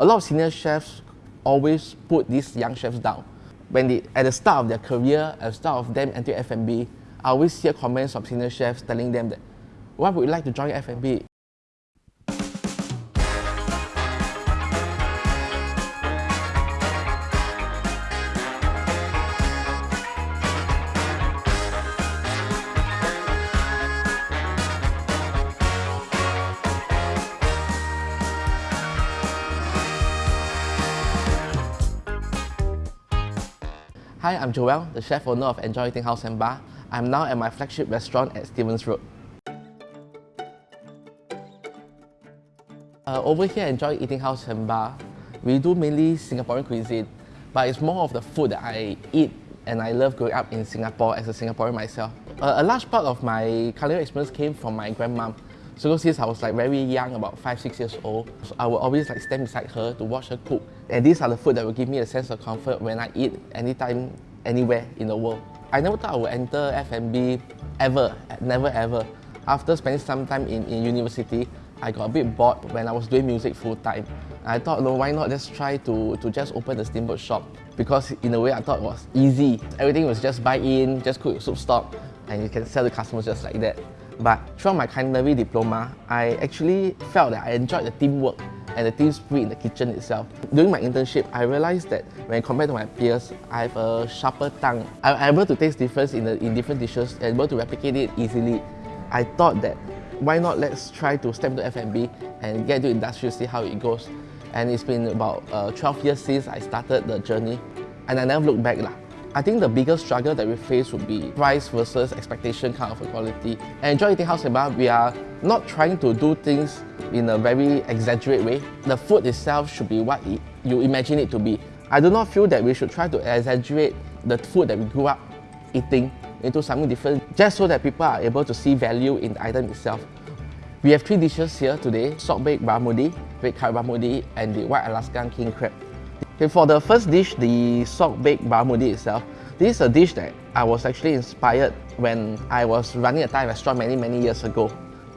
A lot of senior chefs always put these young chefs down. When they, at the start of their career, at the start of them entering F&B, I always hear comments from senior chefs telling them that, why would you like to join F&B? Hi, I'm Joel, the chef owner of Enjoy Eating House and Bar. I'm now at my flagship restaurant at Stevens Road. Uh, over here Enjoy Eating House and Bar, we do mainly Singaporean cuisine, but it's more of the food that I eat and I love growing up in Singapore as a Singaporean myself. Uh, a large part of my culinary experience came from my grandmom. So since I was like very young, about five, six years old, so I would always like stand beside her to watch her cook. And these are the food that will give me a sense of comfort when I eat anytime, anywhere in the world. I never thought I would enter F&B ever, never ever. After spending some time in, in university, I got a bit bored when I was doing music full time. I thought, no, why not just try to, to just open the steamboat shop? Because in a way, I thought it was easy. Everything was just buy in, just cook soup stock, and you can sell to customers just like that. But throughout my culinary diploma, I actually felt that I enjoyed the teamwork and the team spirit in the kitchen itself. During my internship, I realized that when compared to my peers, I have a sharper tongue. I'm able to taste difference in, the, in different dishes and able to replicate it easily. I thought that why not let's try to step into F&B and get into industry see how it goes. And it's been about uh, 12 years since I started the journey and I never looked back. Lah. I think the biggest struggle that we face would be price versus expectation kind of quality. And Enjoy Eating House we are not trying to do things in a very exaggerated way. The food itself should be what you imagine it to be. I do not feel that we should try to exaggerate the food that we grew up eating into something different just so that people are able to see value in the item itself. We have three dishes here today, salt baked barramundi, red curry barramundi and the white Alaskan king crab. Okay, for the first dish, the salt baked barramundi itself, this is a dish that I was actually inspired when I was running a Thai restaurant many, many years ago.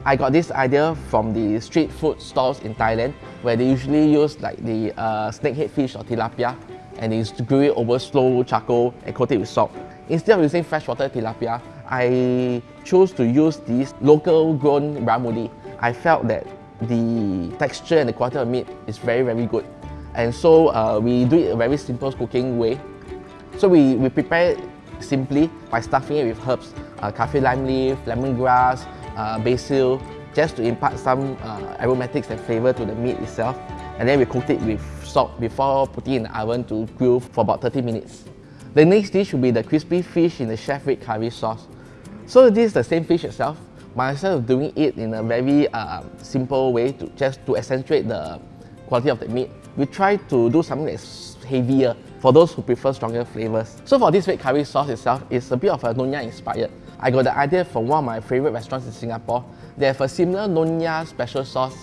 I got this idea from the street food stalls in Thailand where they usually use like the uh, snakehead fish or tilapia and they grill it over slow charcoal and coat it with salt. Instead of using freshwater tilapia, I chose to use this local grown barramundi. I felt that the texture and the quality of meat is very, very good. And so uh, we do it a very simple cooking way. So we, we prepare it simply by stuffing it with herbs, uh, lime leaf, lemongrass, uh, basil, just to impart some uh, aromatics and flavor to the meat itself. And then we cooked it with salt before putting in the oven to grill for about 30 minutes. The next dish will be the crispy fish in the chef red curry sauce. So this is the same fish itself, but instead of doing it in a very uh, simple way to just to accentuate the quality of the meat, we try to do something that's heavier for those who prefer stronger flavors. So for this red curry sauce itself, it's a bit of a Nonya inspired. I got the idea from one of my favorite restaurants in Singapore. They have a similar Nonya special sauce.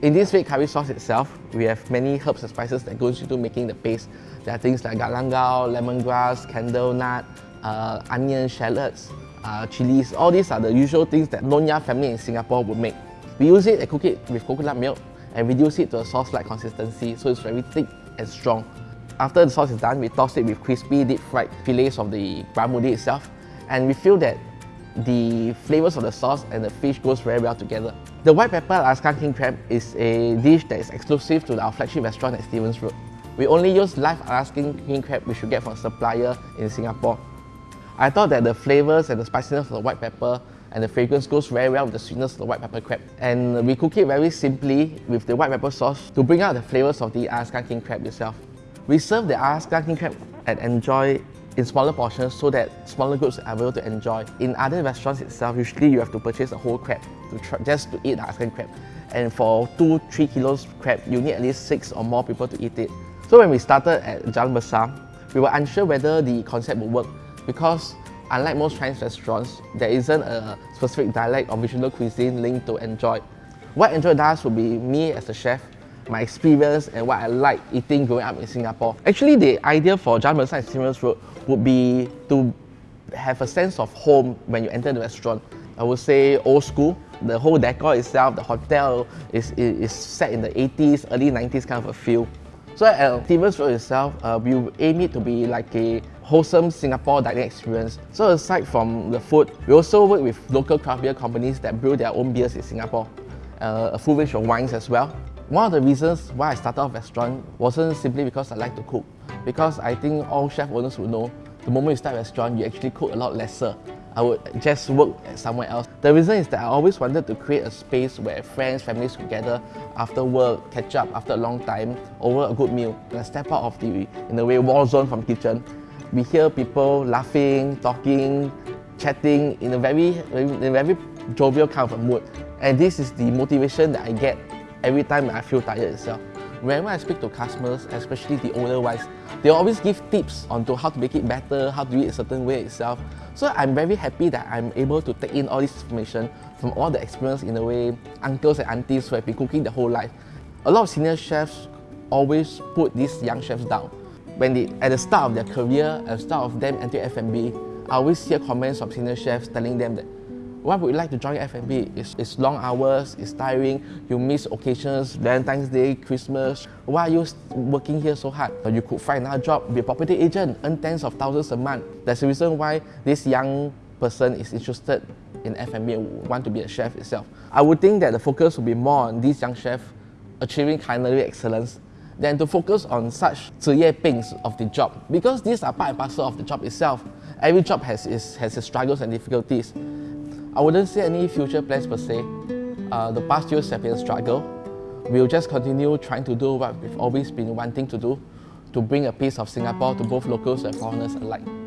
In this red curry sauce itself, we have many herbs and spices that goes into making the paste. There are things like galangal, lemongrass, candle nut, uh, onion, shallots, uh, chilies. All these are the usual things that Nonya family in Singapore would make. We use it and cook it with coconut milk and reduce it to a sauce-like consistency so it's very thick and strong. After the sauce is done, we toss it with crispy deep fried fillets of the barramundi itself and we feel that the flavors of the sauce and the fish goes very well together. The white pepper Alaskan king crab is a dish that is exclusive to our flagship restaurant at Stevens Road. We only use live Alaskan king crab which you get from a supplier in Singapore. I thought that the flavors and the spiciness of the white pepper and the fragrance goes very well with the sweetness of the white pepper crab. And we cook it very simply with the white pepper sauce to bring out the flavors of the Alaskan king crab itself. We serve the Alaskan king crab and enjoy in smaller portions so that smaller groups are able to enjoy. In other restaurants itself, usually you have to purchase a whole crab to try, just to eat the Alaskan crab. And for 2-3 kilos crab, you need at least 6 or more people to eat it. So when we started at Jalan Besar, we were unsure whether the concept would work because unlike most Chinese restaurants, there isn't a specific dialect or regional cuisine linked to Enjoy. What Enjoy does would be me as a chef, my experience and what I like eating growing up in Singapore. Actually, the idea for Jalan Besar and Stevens Road would be to have a sense of home when you enter the restaurant. I would say old school. The whole decor itself, the hotel is, is set in the 80s, early 90s kind of a feel. So at Stevens Road itself, uh, we aim it to be like a wholesome Singapore dining experience. So aside from the food, we also work with local craft beer companies that brew their own beers in Singapore, uh, a full range of wines as well. One of the reasons why I started off restaurant wasn't simply because I like to cook, because I think all chef owners would know the moment you start a restaurant, you actually cook a lot lesser. I would just work somewhere else. The reason is that I always wanted to create a space where friends, families together after work, catch up after a long time over a good meal. And I step out of the, in a way, war zone from kitchen. We hear people laughing, talking, chatting in a very, in a very jovial kind of mood. And this is the motivation that I get every time I feel tired itself. Whenever I speak to customers, especially the older ones, they always give tips on to how to make it better, how to do it a certain way itself. So I'm very happy that I'm able to take in all this information from all the experience in a way, uncles and aunties who have been cooking their whole life. A lot of senior chefs always put these young chefs down. When they, at the start of their career, at the start of them entering F&B, I always hear comments from senior chefs telling them that why would you like to join F&B? It's, it's long hours, it's tiring, you miss occasions, Valentine's Day, Christmas. Why are you working here so hard? You could find another job, be a property agent, earn tens of thousands a month. That's the reason why this young person is interested in F&B and want to be a chef itself. I would think that the focus would be more on these young chefs achieving culinary excellence than to focus on such 职业 things of the job because these are part and parcel of the job itself. Every job has its, has its struggles and difficulties. I wouldn't say any future plans per se. Uh, the past years have been a struggle. We'll just continue trying to do what we've always been wanting to do, to bring a piece of Singapore to both locals and foreigners alike.